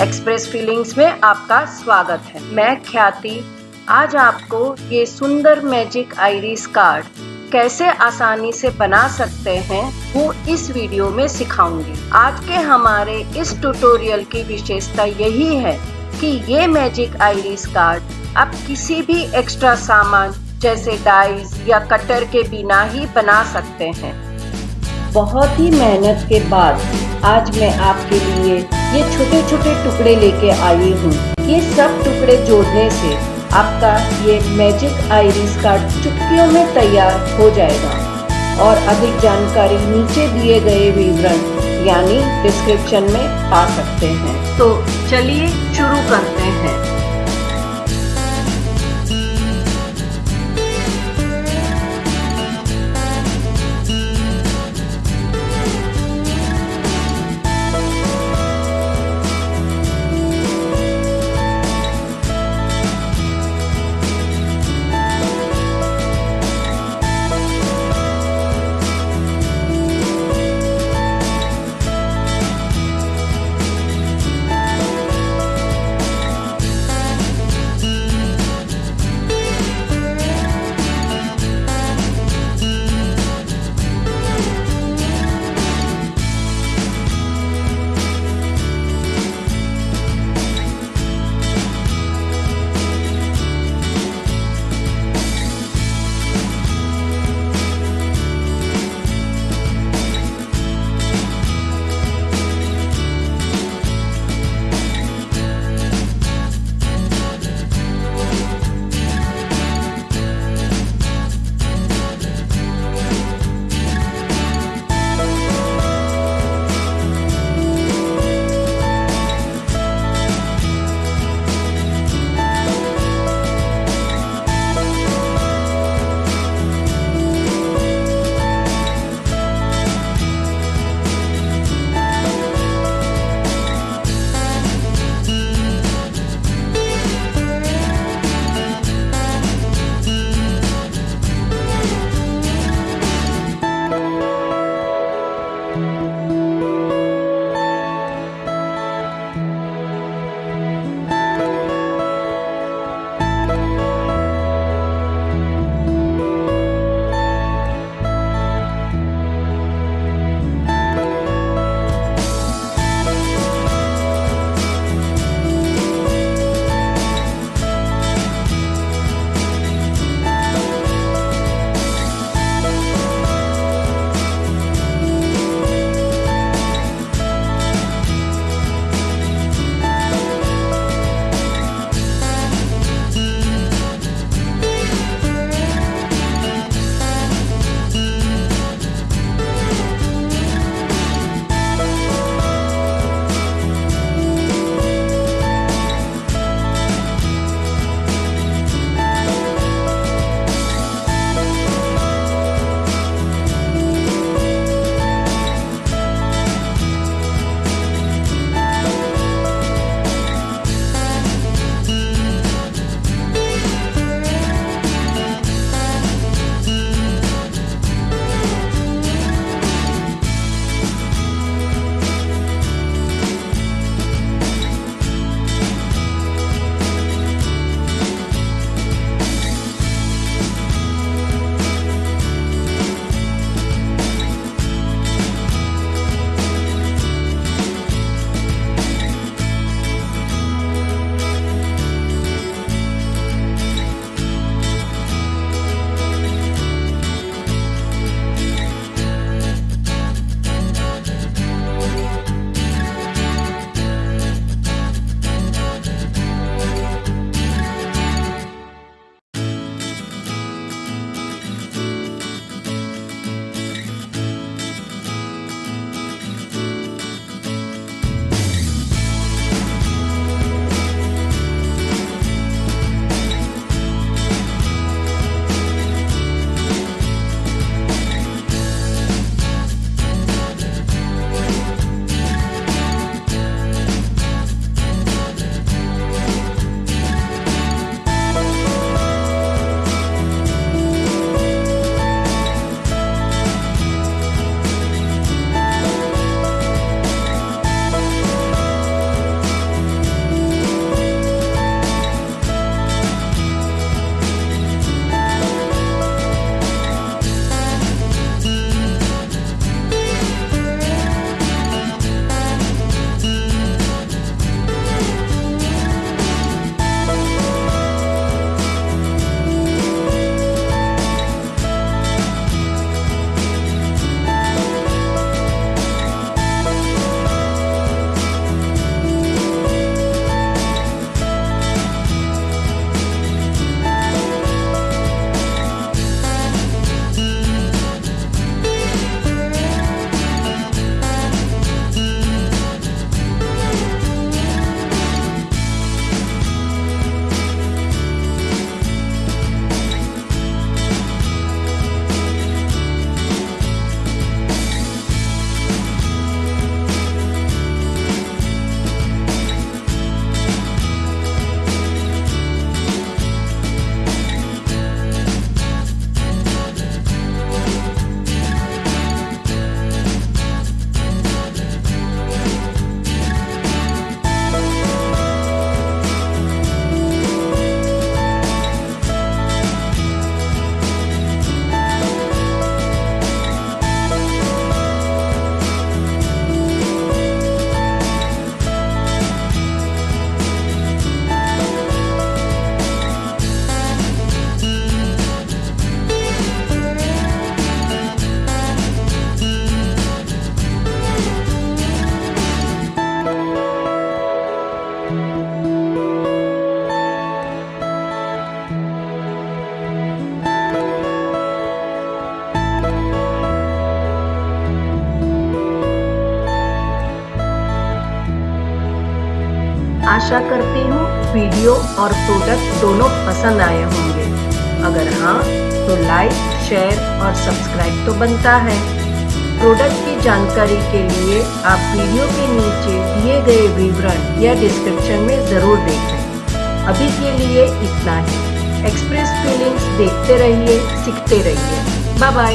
Express feelings में आपका स्वागत है। मैं ख्याति। आज आपको ये सुंदर मैजिक आइरिस कार्ड कैसे आसानी से बना सकते हैं, वो इस वीडियो में सिखाऊँगी। आज के हमारे इस ट्यूटोरियल की विशेषता यही है कि ये मैजिक आइरिस कार्ड आप किसी भी एक्स्ट्रा सामान जैसे डाइज या कटर के बिना ही बना सकते हैं। बहुत ही मेहनत के बाद आज मैं आपके लिए ये छोटे छोटे टुकड़े लेके आई हूँ। ये सब टुकड़े जोड़ने से आपका ये मैजिक आइरिस कार्ड चुटकियों में तैयार हो जाएगा। और अधिक जानकारी नीचे दिए गए विवरण, यानी डिस्क्रिप्शन में पा सकते हैं। तो चलिए शुरू करते हैं। आशा करती हूँ वीडियो और प्रोडक्ट दोनों पसंद आए होंगे। अगर हाँ तो लाइक शेयर और सब्सक्राइब तो बनता है। प्रोडक्ट की जानकारी के लिए आप वीडियो के नीचे दिए गए विवरण या डिस्क्रिप्शन में ज़रूर देखें। अभी के लिए इतना ही। एक्सप्रेस फीलिंग्स देखते रहिए, सीखते रहिए। Bye bye